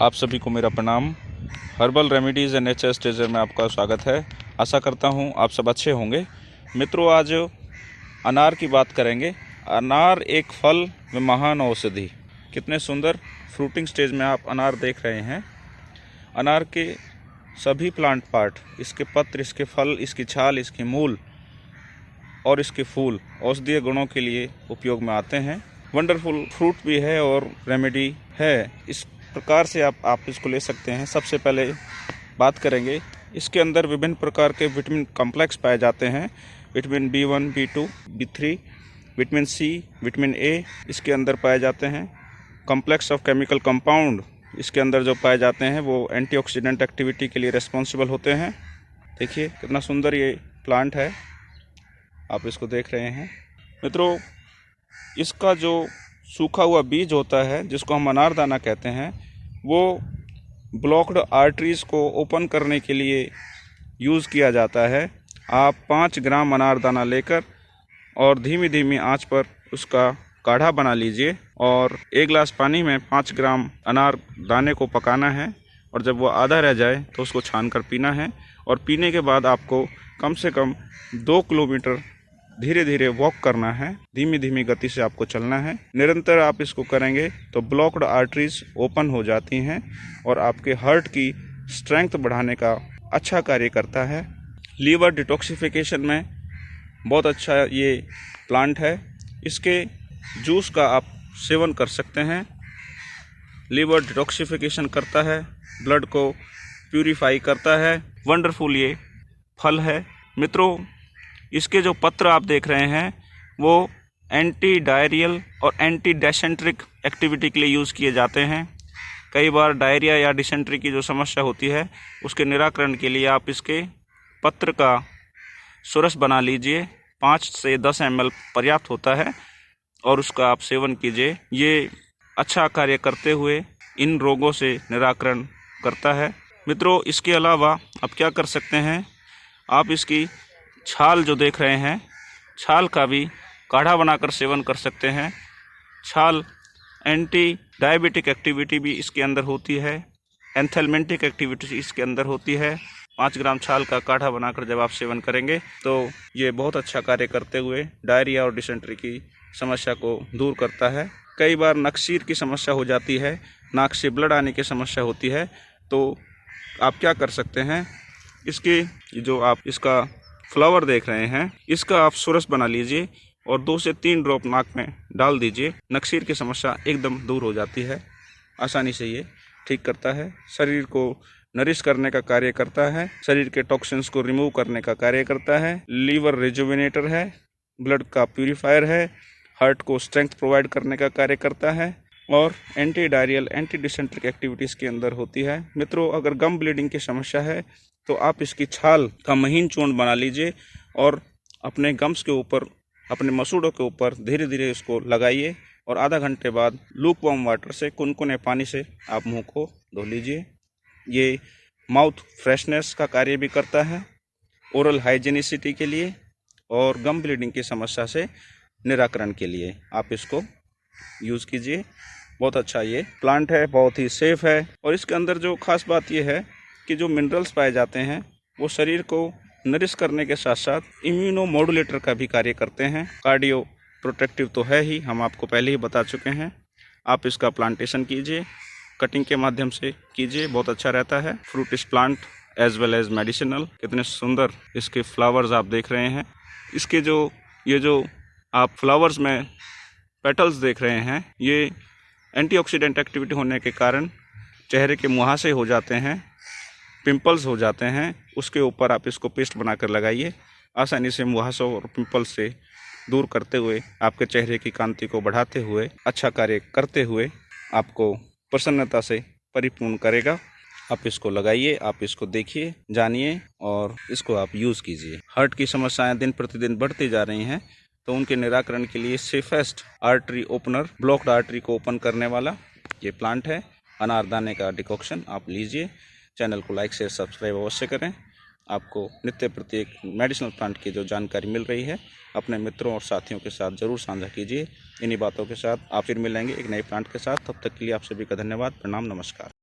आप सभी को मेरा प्रणाम। हर्बल रेमेडीज़ एंड नेचर स्टेजर में आपका स्वागत है। आशा करता हूँ आप सब अच्छे होंगे। मित्रों, आज अनार की बात करेंगे। अनार एक फल व महान औषधि। कितने सुंदर फ्रूटिंग स्टेज में आप अनार देख रहे हैं। अनार के सभी प्लांट पार्ट, इसके पत्र, इसके फल, इसकी छाल, इसके मूल और इसके फूल औषधीय गुणों के लिए उपयोग में आते हैं। वंडरफुल फ्रूट भी है और रेमेडी है। इस प्रकार से आप आप इसको ले सकते हैं। सबसे पहले बात करेंगे, इसके अंदर विभिन्न प्रकार के विटामिन कॉम्प्लेक्स पाए जाते हैं। Vitamin B one, B two, B three, vitamin C, vitamin A, इसके अंदर पाए जाते हैं। कॉम्प्लेक्स ऑफ़ केमिकल कंपाउंड, इसके अंदर जो पाए जाते हैं, वो एंटीऑक्सीडेंट एक्टिविटी के लिए रिस्पॉन्सिबल होते हैं। देखिए, कितना सुंदर ये प्लांट है। आप इसको देख रहे हैं। मित्रों, इसका जो सूखा हुआ बीज होता है, जिसको हम अनारदाना कहते हैं, वो ब्लॉक्ड आर्टरीज़ को ओपन करने के लिए यूज़ किया जाता है। आप पाँच ग्राम अनारदाना लेकर और धीमी धीमी आँच पर उसका काढ़ा बना लीजिए और एक गिलास पानी में पाँच ग्राम अनार दाने को पकाना है और जब वो आधा रह जाए तो उसको छान कर पीना है और पीने के बाद आपको कम से कम दो किलोमीटर धीरे धीरे वॉक करना है। धीमी धीमी गति से आपको चलना है। निरंतर आप इसको करेंगे तो ब्लॉक्ड आर्टरीज ओपन हो जाती हैं और आपके हार्ट की स्ट्रेंथ बढ़ाने का अच्छा कार्य करता है। लीवर डिटॉक्सिफिकेशन में बहुत अच्छा ये प्लांट है। इसके जूस का आप सेवन कर सकते हैं। लीवर डिटॉक्सिफिकेशन करता है। ब्लड को प्यूरिफाई करता है। वंडरफुल ये फल है। मित्रों इसके जो पत्र आप देख रहे हैं, वो एंटी डायरियल और एंटी डेसेंट्रिक एक्टिविटी के लिए यूज़ किए जाते हैं। कई बार डायरिया या डिसेंट्री की जो समस्या होती है, उसके निराकरण के लिए आप इसके पत्र का सुरस बना लीजिए। पाँच से दस एमएल पर्याप्त होता है और उसका आप सेवन कीजिए। ये अच्छा कार्य करते हुए इन रोगों से निराकरण करता है। मित्रों, इसके अलावा आप क्या कर सकते हैं? आप इसकी छाल जो देख रहे हैं, छाल का भी काढ़ा बनाकर सेवन कर सकते हैं। छाल एंटी डायबिटिक एक्टिविटी भी इसके अंदर होती है एंथेलमेंटिक एक्टिविटी इसके अंदर होती है। पाँच ग्राम छाल का काढ़ा बनाकर जब आप सेवन करेंगे तो ये बहुत अच्छा कार्य करते हुए डायरिया और डिसेंट्री की समस्या को दूर करता है। कई बार नक्सीर की समस्या हो जाती है, नाक से ब्लड आने की समस्या होती है तो आप क्या कर सकते हैं? इसकी जो आप, इसका फ्लावर देख रहे हैं। इसका आप सुरस बना लीजिए और दो से तीन ड्रॉप नाक में डाल दीजिए। नक्सीर की समस्या एकदम दूर हो जाती है। आसानी से ये ठीक करता है। शरीर को नरिश करने का कार्य करता है। शरीर के टॉक्सिन्स को रिमूव करने का कार्य करता है। लीवर रिजुविनेटर है। ब्लड का प्यूरिफायर है। हार्ट को स्ट्रेंथ प्रोवाइड करने का कार्य करता है। और anti diarrhoeal anti dysenteric activities के अंदर होती है। मित्रों, अगर गम ब्लीडिंग की समस्या है तो आप इसकी छाल का महीन चूर्ण बना लीजिए और अपने गम्स के ऊपर, अपने मसूड़ों के ऊपर धीरे धीरे इसको लगाइए और आधा घंटे बाद लूक वॉम वाटर से कुनकुने पानी से आप मुँह को धो लीजिए। ये माउथ फ्रेशनेस का कार्य भी करता है ओरल हाइजीनिसिटी के लिए और गम ब्लीडिंग की समस्या से निराकरण के लिए आप इसको यूज़ कीजिए। बहुत अच्छा ये प्लांट है, बहुत ही सेफ़ है और इसके अंदर जो खास बात ये है कि जो मिनरल्स पाए जाते हैं, वो शरीर को नरिश करने के साथ साथ इम्यूनो मॉडुलेटर का भी कार्य करते हैं। कार्डियो प्रोटेक्टिव तो है ही, हम आपको पहले ही बता चुके हैं। आप इसका प्लांटेशन कीजिए कटिंग के माध्यम से कीजिए, बहुत अच्छा रहता है। फ्रूट इस plant as well as medicinal कितने सुंदर इसके फ्लावर्स आप देख रहे हैं। इसके जो, ये जो आप फ्लावर्स में पेटल्स देख रहे हैं, ये एंटीऑक्सीडेंट एक्टिविटी होने के कारण चेहरे के मुहासे हो जाते हैं। पिंपल्स हो जाते हैं, उसके ऊपर आप इसको पेस्ट बनाकर लगाइए। आसानी से मुहासों और पिंपल्स से दूर करते हुए, आपके चेहरे की कांति को बढ़ाते हुए अच्छा कार्य करते हुए आपको प्रसन्नता से परिपूर्ण करेगा। आप इसको लगाइए, आप इसको देखिए, जानिए और इसको आप यूज़ कीजिए। हार्ट की समस्याएँ दिन प्रतिदिन बढ़ती जा रही हैं तो उनके निराकरण के लिए safest artery opener, blocked artery को ओपन करने वाला ये प्लांट है। अनारदाने का डिकॉक्शन आप लीजिए। चैनल को लाइक, शेयर, सब्सक्राइब अवश्य करें। आपको नित्य प्रत्येक मेडिसिनल प्लांट की जो जानकारी मिल रही है, अपने मित्रों और साथियों के साथ ज़रूर साझा कीजिए। इन्हीं बातों के साथ आप फिर मिलेंगे एक नए प्लांट के साथ। तब तक के लिए आप सभी का धन्यवाद। प्रणाम, नमस्कार।